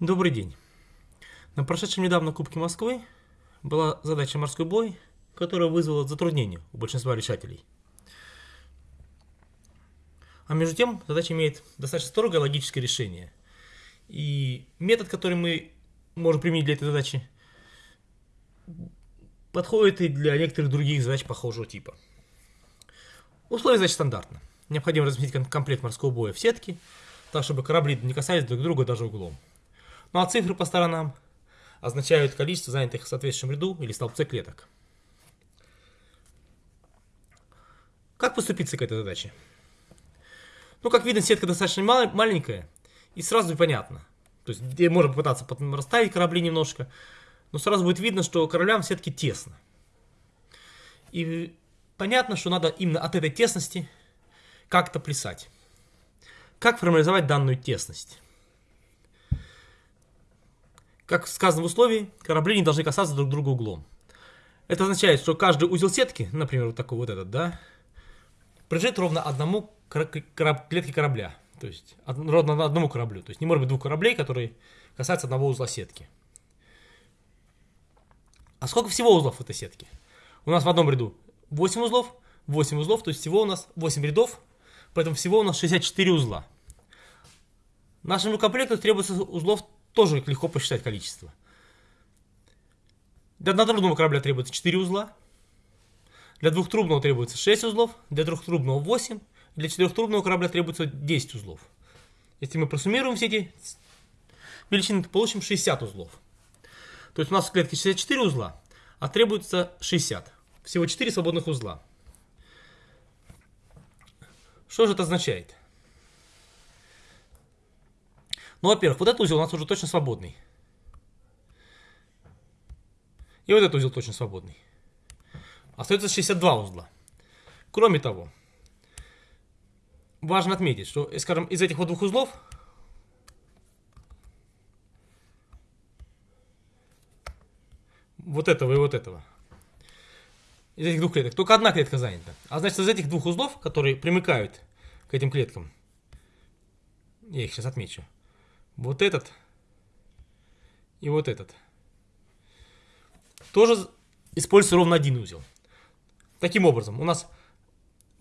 Добрый день. На прошедшем недавно Кубке Москвы была задача морской бой, которая вызвала затруднения у большинства решателей. А между тем, задача имеет достаточно строгое логическое решение. И метод, который мы можем применить для этой задачи, подходит и для некоторых других задач похожего типа. Условия задачи стандартно. Необходимо разместить комплект морского боя в сетке, так чтобы корабли не касались друг друга даже углом. Ну а цифры по сторонам означают количество занятых в соответствующем ряду или столбце клеток. Как поступиться к этой задаче? Ну, как видно, сетка достаточно маленькая, и сразу понятно. То есть, можно попытаться расставить корабли немножко, но сразу будет видно, что кораблям в сетке тесно. И понятно, что надо именно от этой тесности как-то плясать. Как формализовать данную тесность? Как сказано в условии, корабли не должны касаться друг друга углом. Это означает, что каждый узел сетки, например, вот такой вот этот, да, прижит ровно одному клетке корабля. То есть ровно одному кораблю. То есть не может быть двух кораблей, которые касаются одного узла сетки. А сколько всего узлов в этой сетке? У нас в одном ряду 8 узлов, 8 узлов, то есть всего у нас 8 рядов, поэтому всего у нас 64 узла. Нашему комплекту требуется узлов тоже легко посчитать количество. Для однотрубного корабля требуется 4 узла. Для двухтрубного требуется 6 узлов. Для трехтрубного 8. Для четырехтрубного корабля требуется 10 узлов. Если мы просуммируем все эти величины, то получим 60 узлов. То есть у нас в клетке 64 узла, а требуется 60. Всего 4 свободных узла. Что же это означает? Ну, во-первых, вот этот узел у нас уже точно свободный. И вот этот узел точно свободный. Остается 62 узла. Кроме того, важно отметить, что, скажем, из этих вот двух узлов вот этого и вот этого. Из этих двух клеток. Только одна клетка занята. А значит, из этих двух узлов, которые примыкают к этим клеткам, я их сейчас отмечу, вот этот и вот этот. Тоже используется ровно один узел. Таким образом, у нас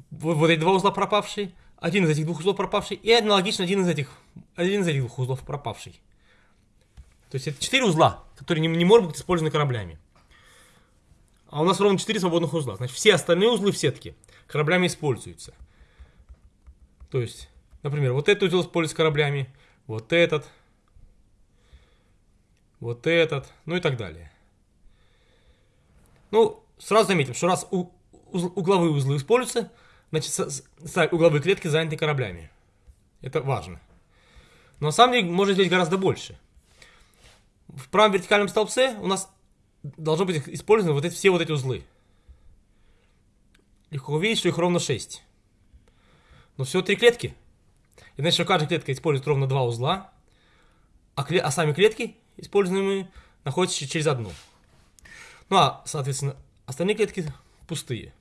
вот эти два узла пропавшие, один из этих двух узлов пропавший, и аналогично один из этих, один из этих двух узлов пропавший. То есть это четыре узла, которые не, не могут быть использованы кораблями. А у нас ровно четыре свободных узла. Значит, все остальные узлы в сетке кораблями используются. То есть, например, вот этот узел используется кораблями, вот этот, вот этот, ну и так далее. Ну, сразу заметим, что раз угловые узлы используются, значит, угловые клетки заняты кораблями. Это важно. Но на самом деле можно здесь гораздо больше. В правом вертикальном столбце у нас должно быть использованы вот эти, все вот эти узлы. Легко увидеть, что их ровно 6. Но всего три клетки – и значит, что каждая клетка использует ровно два узла, а, кле а сами клетки, используемые, находятся через одну. Ну а, соответственно, остальные клетки пустые.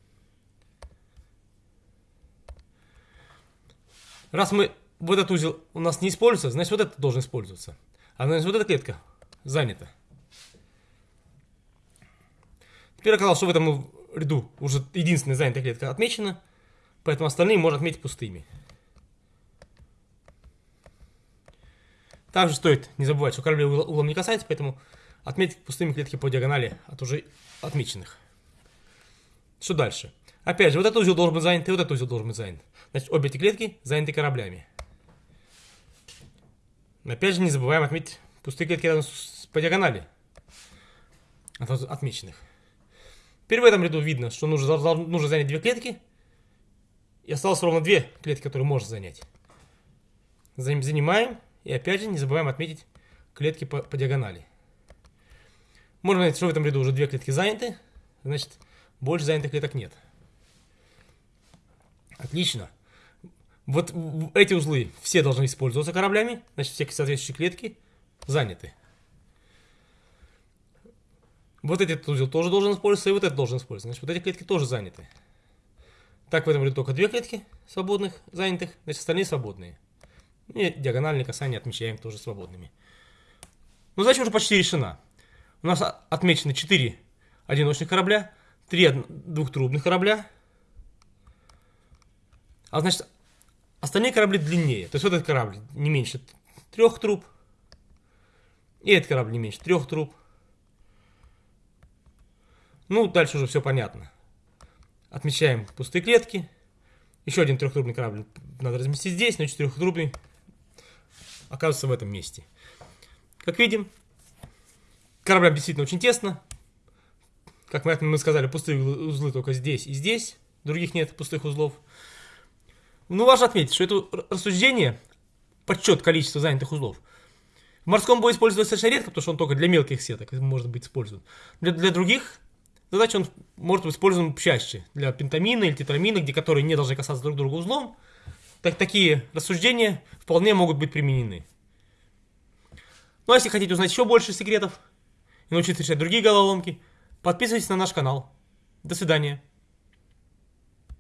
Раз мы вот этот узел у нас не используется, значит вот этот должен использоваться. А значит вот эта клетка занята. Теперь оказалось, что в этом ряду уже единственная занятая клетка отмечена, поэтому остальные можно отметить пустыми. Также стоит не забывать, что корабли углом не касается, поэтому отметить пустыми клетки по диагонали от уже отмеченных. Что дальше? Опять же, вот этот узел должен быть занят, и вот этот узел должен быть занят. Значит, обе эти клетки заняты кораблями. Опять же, не забываем отметить пустые клетки рядом с, по диагонали от отмеченных. Теперь в этом ряду видно, что нужно, нужно занять две клетки. И осталось ровно две клетки, которые можно занять. Занимаем. И опять же не забываем отметить клетки по, по диагонали. Можно понять, что в этом ряду уже две клетки заняты, значит больше занятых клеток нет. Отлично. Вот эти узлы все должны использоваться кораблями, значит все соответствующие клетки заняты. Вот этот узел тоже должен использоваться, и вот этот должен использоваться. Значит, вот эти клетки тоже заняты. Так, в этом ряду только две клетки свободных, занятых, значит, остальные свободные. И диагональные касания отмечаем тоже свободными. Но задача уже почти решена. У нас отмечены 4 одиночных корабля, 3 двухтрубных корабля. А значит, остальные корабли длиннее. То есть вот этот корабль не меньше трех труб. И этот корабль не меньше трех труб. Ну, дальше уже все понятно. Отмечаем пустые клетки. Еще один трехтрубный корабль надо разместить здесь, но четырехтрубный оказывается в этом месте. Как видим, кораблям действительно очень тесно. Как мы, мы сказали, пустые узлы только здесь и здесь. Других нет пустых узлов. Ну, важно отметить, что это рассуждение, подсчет количества занятых узлов, в морском бою используется достаточно редко, потому что он только для мелких сеток может быть использован. Для, для других задач он может быть использован чаще. Для пентамина или тетрамина, где которые не должны касаться друг друга узлом. Так, такие рассуждения вполне могут быть применены. Ну а если хотите узнать еще больше секретов и научиться решать другие головоломки, подписывайтесь на наш канал. До свидания.